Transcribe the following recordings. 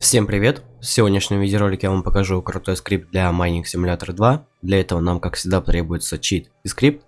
Всем привет! В сегодняшнем видеоролике я вам покажу крутой скрипт для Mining Simulator 2. Для этого нам, как всегда, требуется чит и скрипт.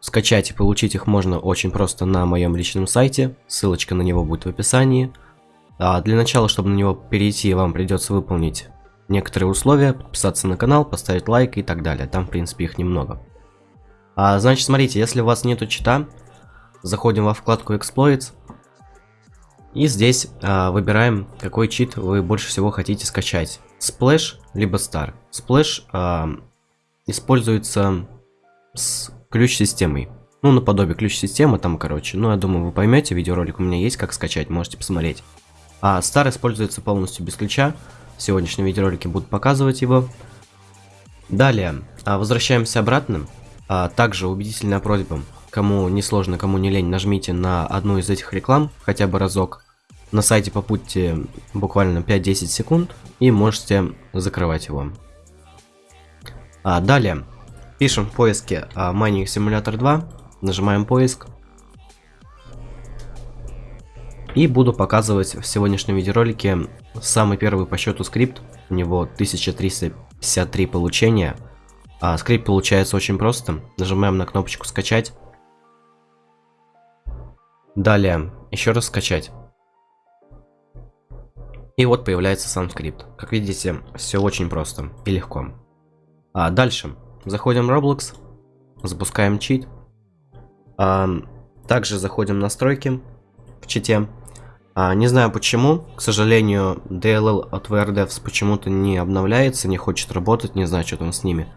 Скачать и получить их можно очень просто на моем личном сайте, ссылочка на него будет в описании. А для начала, чтобы на него перейти, вам придется выполнить некоторые условия, подписаться на канал, поставить лайк и так далее. Там, в принципе, их немного. А, значит, смотрите, если у вас нету чита, заходим во вкладку Exploits, и здесь а, выбираем, какой чит вы больше всего хотите скачать. Splash либо Star. Splash а, используется с ключ-системой. Ну, наподобие ключ-системы там, короче. Ну, я думаю, вы поймете, видеоролик у меня есть, как скачать, можете посмотреть. А Star используется полностью без ключа. В сегодняшнем видеоролике буду показывать его. Далее, а, возвращаемся обратно. А, также убедительная просьба, кому не сложно, кому не лень, нажмите на одну из этих реклам хотя бы разок на сайте побудьте буквально 5-10 секунд и можете закрывать его. А, далее, пишем в поиске а, Mining Simulator 2, нажимаем поиск. И буду показывать в сегодняшнем видеоролике самый первый по счету скрипт. У него 1353 получения. А скрипт получается очень просто. Нажимаем на кнопочку скачать. Далее, еще раз скачать. И вот появляется сам скрипт. Как видите, все очень просто и легко. А дальше. Заходим в Roblox, запускаем чит. А, также заходим в настройки в чите. А, не знаю почему, к сожалению, DLL от VRDevs почему-то не обновляется, не хочет работать, не знаю, что там с ними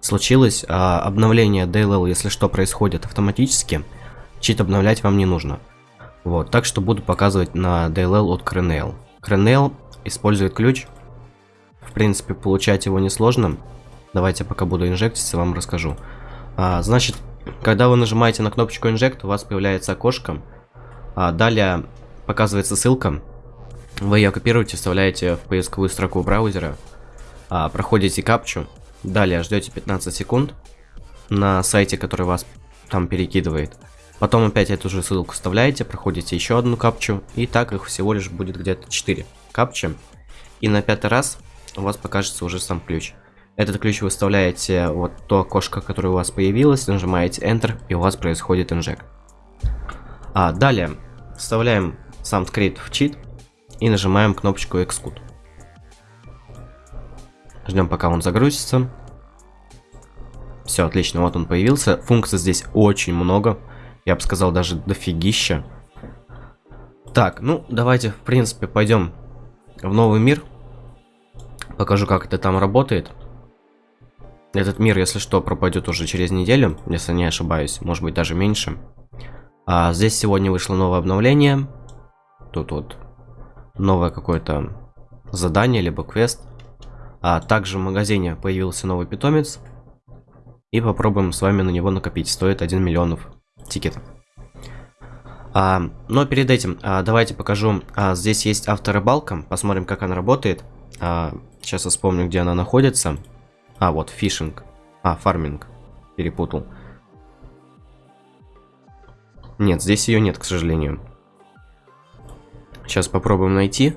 случилось. А, обновление DLL, если что, происходит автоматически. Чит обновлять вам не нужно. Вот, так что буду показывать на DLL от Crenel. Кренел использует ключ. В принципе, получать его несложно. Давайте пока буду инжектиться, вам расскажу. А, значит, когда вы нажимаете на кнопочку инжект, у вас появляется окошко. А, далее показывается ссылка. Вы ее копируете, вставляете в поисковую строку браузера. А, проходите капчу. Далее ждете 15 секунд на сайте, который вас там перекидывает. Потом опять эту же ссылку вставляете, проходите еще одну капчу, и так их всего лишь будет где-то 4 капчи. И на пятый раз у вас покажется уже сам ключ. Этот ключ вы вставляете вот то окошко, которое у вас появилось, нажимаете Enter, и у вас происходит инжект. А далее вставляем сам скрипт в чит и нажимаем кнопочку Execute. Ждем пока он загрузится. Все, отлично, вот он появился. Функций здесь очень много. Я бы сказал, даже дофигища. Так, ну, давайте, в принципе, пойдем в новый мир. Покажу, как это там работает. Этот мир, если что, пропадет уже через неделю, если не ошибаюсь. Может быть, даже меньше. А здесь сегодня вышло новое обновление. Тут вот новое какое-то задание, либо квест. А также в магазине появился новый питомец. И попробуем с вами на него накопить. Стоит 1 миллионов тикетов. А, но перед этим а, давайте покажу. А, здесь есть авторыбалка. Посмотрим, как она работает. А, сейчас я вспомню, где она находится. А, вот, фишинг. А, фарминг. Перепутал. Нет, здесь ее нет, к сожалению. Сейчас попробуем найти.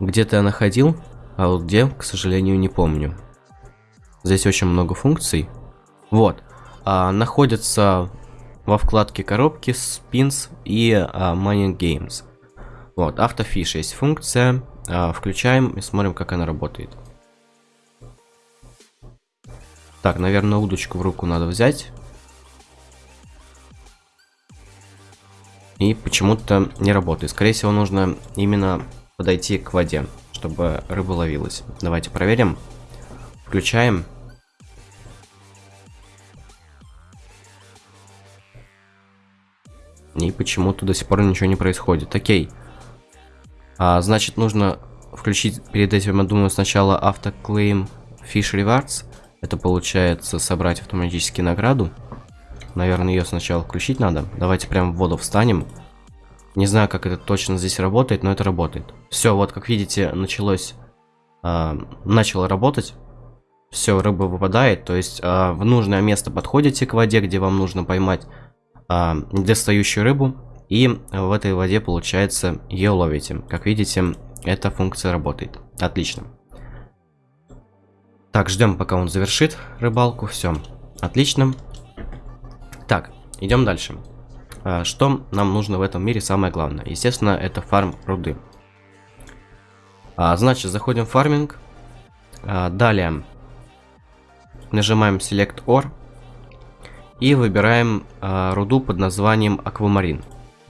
Где-то я находил, а вот где, к сожалению, не помню. Здесь очень много функций. Вот а, находятся во вкладке коробки Spins и а, Mining Games. Вот, автофиш есть функция. А, включаем и смотрим, как она работает. Так, наверное, удочку в руку надо взять. И почему-то не работает. Скорее всего, нужно именно подойти к воде, чтобы рыба ловилась. Давайте проверим. Включаем. Почему-то до сих пор ничего не происходит. Окей. А, значит, нужно включить перед этим, я думаю, сначала автоклейм Fish Rewards. Это получается собрать автоматически награду. Наверное, ее сначала включить надо. Давайте прям в воду встанем. Не знаю, как это точно здесь работает, но это работает. Все, вот как видите, началось... Э, начало работать. Все, рыба выпадает. То есть э, в нужное место подходите к воде, где вам нужно поймать а, недостающую рыбу. И в этой воде, получается, ее ловите. Как видите, эта функция работает. Отлично. Так, ждем, пока он завершит рыбалку. Все, отлично. Так, идем дальше. А, что нам нужно в этом мире самое главное? Естественно, это фарм руды. А, значит, заходим в фарминг. Далее нажимаем Select Ore. И выбираем а, руду под названием Аквамарин.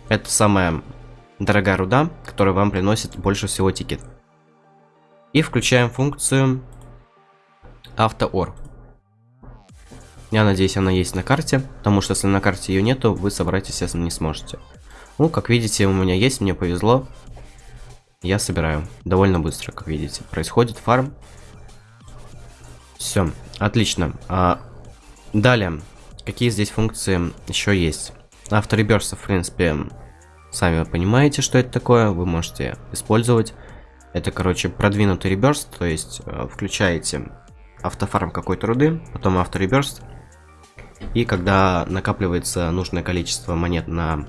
Это самая дорогая руда, которая вам приносит больше всего тикет. И включаем функцию автоор. Я надеюсь, она есть на карте, потому что если на карте ее нету, вы собрать, естественно, не сможете. Ну, как видите, у меня есть, мне повезло. Я собираю довольно быстро, как видите. Происходит фарм. Все, отлично. А, далее, какие здесь функции еще есть? Автореберсы, в принципе, сами понимаете, что это такое. Вы можете использовать. Это, короче, продвинутый реберс, то есть э, включаете автофарм какой-то руды, потом автореберст. И когда накапливается нужное количество монет на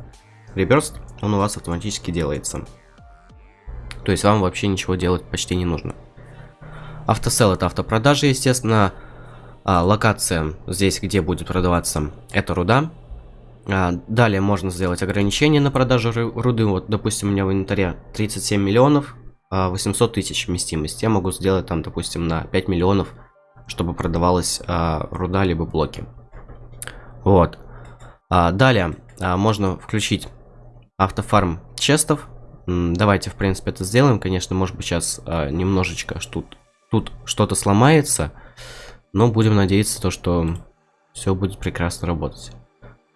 реберст, он у вас автоматически делается. То есть вам вообще ничего делать почти не нужно. Автосел это автопродажи, естественно. А, локация здесь, где будет продаваться, это руда. А, далее можно сделать ограничение на продажу руды. Вот, допустим, у меня в инвентаре 37 миллионов, 800 а, тысяч вместимость. Я могу сделать там, допустим, на 5 миллионов чтобы продавалась а, руда либо блоки. Вот. А, далее а, можно включить автофарм честов. Давайте, в принципе, это сделаем. Конечно, может быть, сейчас а, немножечко тут, тут что-то сломается. Но будем надеяться, то, что все будет прекрасно работать.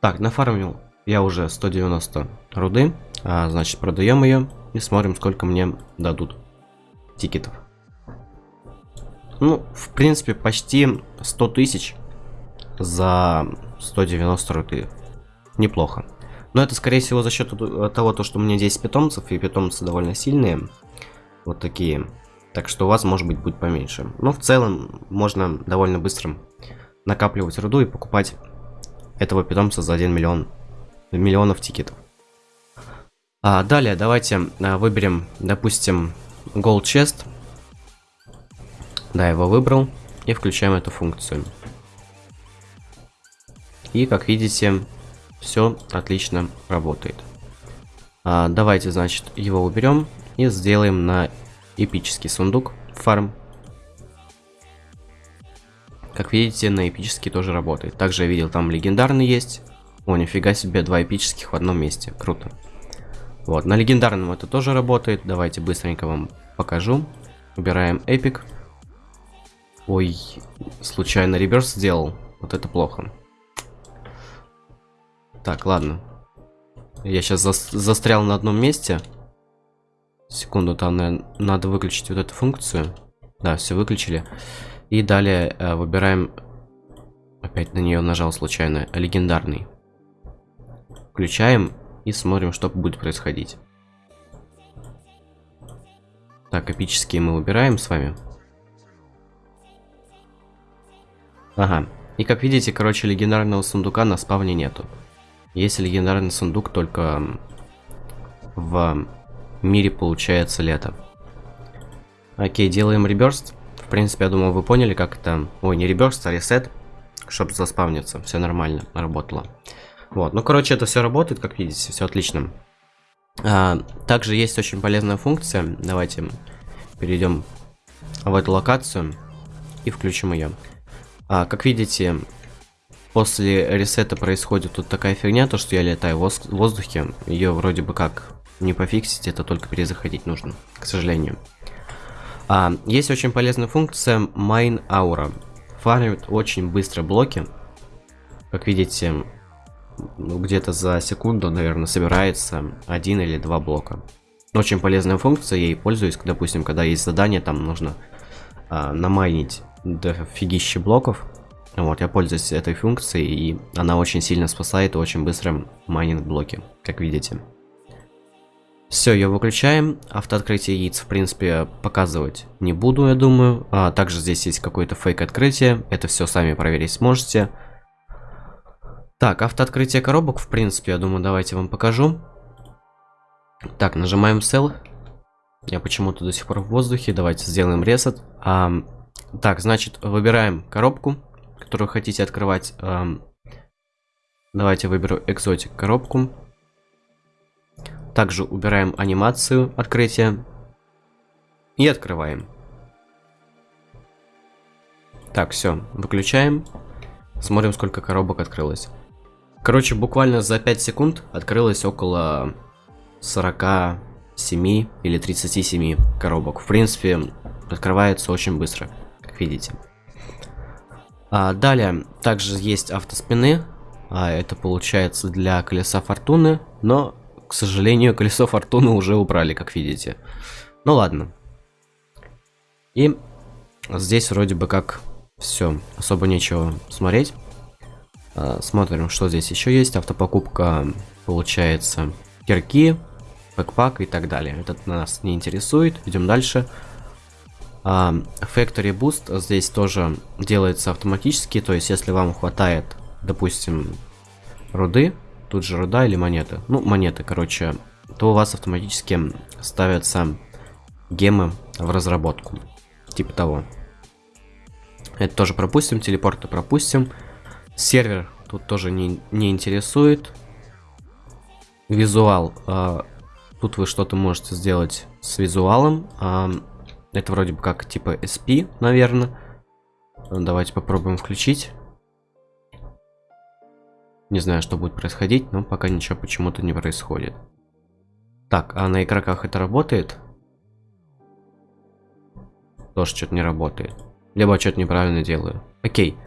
Так, нафармил я уже 190 руды. А, значит, продаем ее и смотрим, сколько мне дадут тикетов. Ну, в принципе, почти 100 тысяч за 190 руты. Неплохо. Но это, скорее всего, за счет того, то, что у меня здесь питомцев, и питомцы довольно сильные. Вот такие. Так что у вас, может быть, будет поменьше. Но в целом, можно довольно быстро накапливать руду и покупать этого питомца за 1 миллион миллионов тикетов. А, далее, давайте а, выберем, допустим, Gold Chest. Да, его выбрал. И включаем эту функцию. И, как видите, все отлично работает. А, давайте, значит, его уберем и сделаем на эпический сундук фарм. Как видите, на эпический тоже работает. Также я видел, там легендарный есть. О, нифига себе, два эпических в одном месте. Круто. Вот, на легендарном это тоже работает. Давайте быстренько вам покажу. Убираем эпик. Ой, случайно реверс сделал. Вот это плохо. Так, ладно. Я сейчас за застрял на одном месте. Секунду, там надо выключить вот эту функцию. Да, все выключили. И далее э, выбираем... Опять на нее нажал случайно. Легендарный. Включаем и смотрим, что будет происходить. Так, эпические мы выбираем с вами. Ага. И как видите, короче, легендарного сундука на спавне нету. Есть легендарный сундук только в мире получается лето. Окей, делаем реберст. В принципе, я думаю, вы поняли, как это... Ой, не реберст, а ресет. Чтобы заспавниться. Все нормально, работало. Вот, ну, короче, это все работает, как видите, все отлично. А, также есть очень полезная функция. Давайте перейдем в эту локацию и включим ее. А, как видите, после ресета происходит тут такая фигня, то что я летаю в воздухе. Ее вроде бы как не пофиксить, это только перезаходить нужно, к сожалению. А, есть очень полезная функция Mine Aura. Фармит очень быстро блоки. Как видите, ну, где-то за секунду, наверное, собирается один или два блока. Очень полезная функция, я ей пользуюсь, допустим, когда есть задание, там нужно а, намайнить дофигища блоков. Вот, я пользуюсь этой функцией, и она очень сильно спасает и очень быстро майнинг блоки, как видите. Все, ее выключаем. Автооткрытие яиц, в принципе, показывать не буду, я думаю. А, также здесь есть какое-то фейк-открытие. Это все сами проверить сможете. Так, автооткрытие коробок, в принципе, я думаю, давайте вам покажу. Так, нажимаем Sell. Я почему-то до сих пор в воздухе. Давайте сделаем ресет. А, так, значит, выбираем коробку, которую хотите открывать. А, давайте выберу экзотик коробку. Также убираем анимацию открытия. И открываем. Так, все, выключаем. Смотрим, сколько коробок открылось. Короче, буквально за 5 секунд открылось около 47 или 37 коробок. В принципе, открывается очень быстро, как видите. А, далее, также есть автоспины. А, это получается для колеса фортуны, но, к сожалению, колесо фортуны уже убрали, как видите. Ну ладно. И здесь вроде бы как все, особо нечего смотреть. А, смотрим, что здесь еще есть. Автопокупка, получается, кирки, бэкпак и так далее. Этот нас не интересует. Идем дальше. А, Factory Boost здесь тоже делается автоматически. То есть, если вам хватает, допустим, руды, тут же руда или монеты, ну, монеты, короче, то у вас автоматически ставятся гемы в разработку. Типа того. Это тоже пропустим, телепорты пропустим. Сервер тут тоже не, не интересует. Визуал. Э, тут вы что-то можете сделать с визуалом. Э, это вроде бы как типа SP, наверное. Давайте попробуем включить. Не знаю, что будет происходить, но пока ничего почему-то не происходит. Так, а на игроках это работает? Тоже что-то не работает. Либо что-то неправильно делаю. Окей.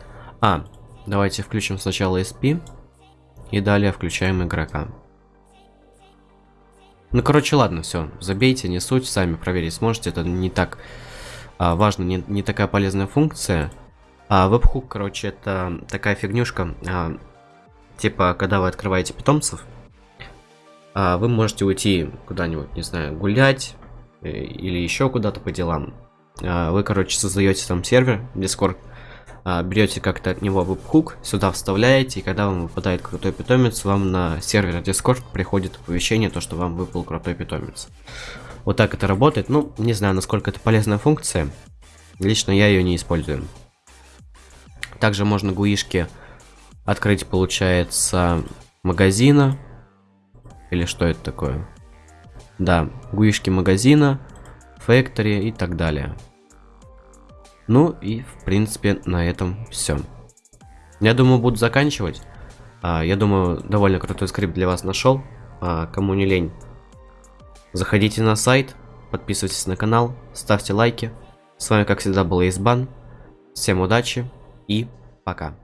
А, давайте включим сначала SP. И далее включаем игрока. Ну, короче, ладно, все. Забейте, не суть, сами проверить сможете. Это не так а, важно, не, не такая полезная функция. А вебхук, короче, это такая фигнюшка. А, типа, когда вы открываете питомцев, а, вы можете уйти куда-нибудь, не знаю, гулять э, или еще куда-то по делам. А, вы, короче, создаете там сервер, Discord, а, берете как-то от него веб-хук, сюда вставляете, и когда вам выпадает крутой питомец, вам на сервер Discord приходит оповещение, то, что вам выпал крутой питомец. Вот так это работает. Ну, не знаю, насколько это полезная функция. Лично я ее не использую. Также можно гуишки открыть, получается, магазина. Или что это такое? Да, гуишки магазина. Factory и так далее. Ну и, в принципе, на этом все. Я думаю, буду заканчивать. А, я думаю, довольно крутой скрипт для вас нашел. А, кому не лень, заходите на сайт, подписывайтесь на канал, ставьте лайки. С вами, как всегда, был Избан. Всем удачи и пока.